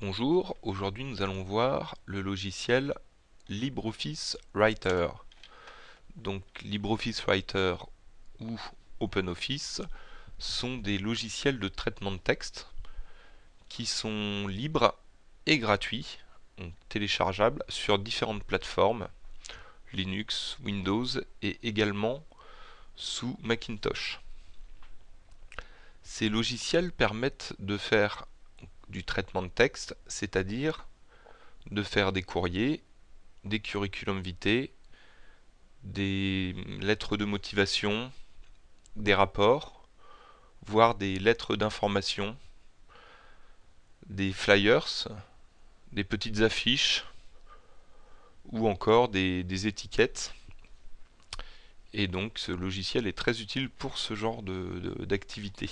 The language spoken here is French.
Bonjour, aujourd'hui nous allons voir le logiciel LibreOffice Writer. Donc LibreOffice Writer ou OpenOffice sont des logiciels de traitement de texte qui sont libres et gratuits, téléchargeables sur différentes plateformes, Linux, Windows et également sous Macintosh. Ces logiciels permettent de faire du traitement de texte, c'est-à-dire de faire des courriers, des curriculum vitae, des lettres de motivation, des rapports, voire des lettres d'information, des flyers, des petites affiches ou encore des, étiquettes. Et donc ce logiciel est très utile pour ce genre d'activité.